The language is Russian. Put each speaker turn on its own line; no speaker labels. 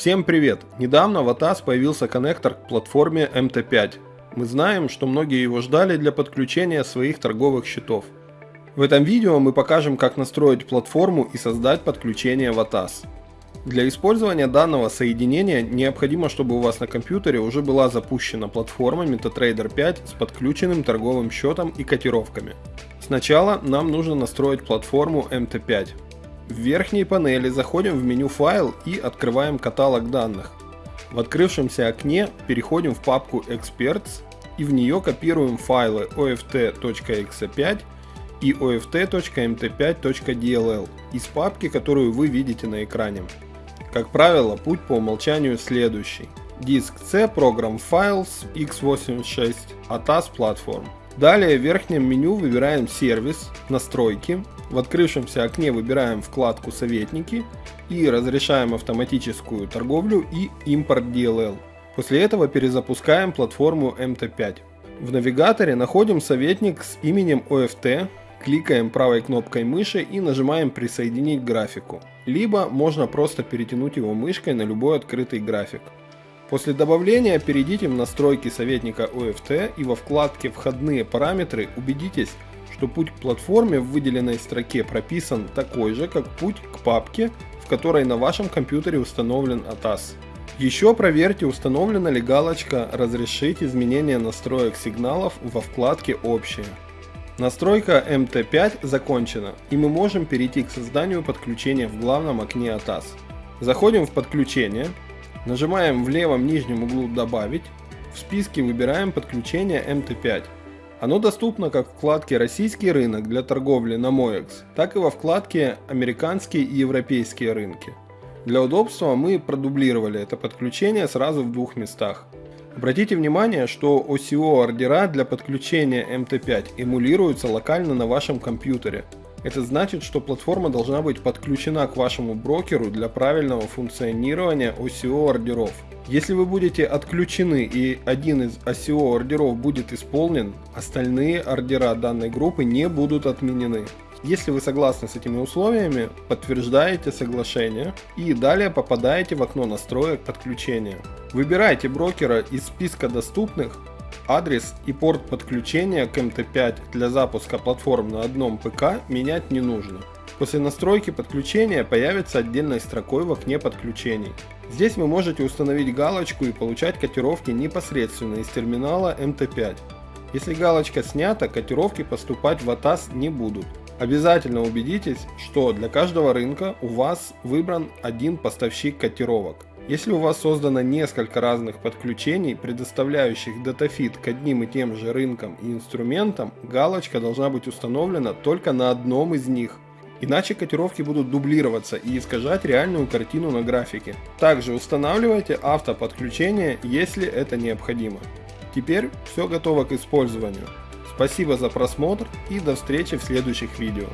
Всем привет! Недавно в ATAS появился коннектор к платформе MT5. Мы знаем, что многие его ждали для подключения своих торговых счетов. В этом видео мы покажем, как настроить платформу и создать подключение в ATAS. Для использования данного соединения необходимо, чтобы у вас на компьютере уже была запущена платформа MetaTrader 5 с подключенным торговым счетом и котировками. Сначала нам нужно настроить платформу MT5. В верхней панели заходим в меню «Файл» и открываем каталог данных. В открывшемся окне переходим в папку Experts и в нее копируем файлы oft.exe5 и oft.mt5.dll из папки, которую вы видите на экране. Как правило, путь по умолчанию следующий. Диск C Program Files x86 ATAS Platform. Далее в верхнем меню выбираем сервис, настройки, в открывшемся окне выбираем вкладку «Советники» и разрешаем автоматическую торговлю и импорт DLL. После этого перезапускаем платформу MT5. В навигаторе находим советник с именем OFT, кликаем правой кнопкой мыши и нажимаем «Присоединить графику». Либо можно просто перетянуть его мышкой на любой открытый график. После добавления перейдите в настройки советника OFT и во вкладке «Входные параметры» убедитесь, что путь к платформе в выделенной строке прописан такой же, как путь к папке, в которой на вашем компьютере установлен ATAS. Еще проверьте, установлена ли галочка «Разрешить изменение настроек сигналов» во вкладке «Общие». Настройка MT5 закончена, и мы можем перейти к созданию подключения в главном окне ATAS. Заходим в подключение, нажимаем в левом нижнем углу «Добавить», в списке выбираем подключение MT5. Оно доступно как в вкладке «Российский рынок» для торговли на MOEX, так и во вкладке «Американские и европейские рынки». Для удобства мы продублировали это подключение сразу в двух местах. Обратите внимание, что OCO ордера для подключения MT5 эмулируются локально на вашем компьютере. Это значит, что платформа должна быть подключена к вашему брокеру для правильного функционирования OCO ордеров. Если вы будете отключены и один из ICO ордеров будет исполнен, остальные ордера данной группы не будут отменены. Если вы согласны с этими условиями, подтверждаете соглашение и далее попадаете в окно настроек подключения. Выбирайте брокера из списка доступных, адрес и порт подключения к MT5 для запуска платформ на одном ПК менять не нужно. После настройки подключения появится отдельной строкой в окне подключений. Здесь вы можете установить галочку и получать котировки непосредственно из терминала MT5. Если галочка снята, котировки поступать в ATAS не будут. Обязательно убедитесь, что для каждого рынка у вас выбран один поставщик котировок. Если у вас создано несколько разных подключений, предоставляющих датафит к одним и тем же рынкам и инструментам, галочка должна быть установлена только на одном из них – Иначе котировки будут дублироваться и искажать реальную картину на графике. Также устанавливайте автоподключение, если это необходимо. Теперь все готово к использованию. Спасибо за просмотр и до встречи в следующих видео.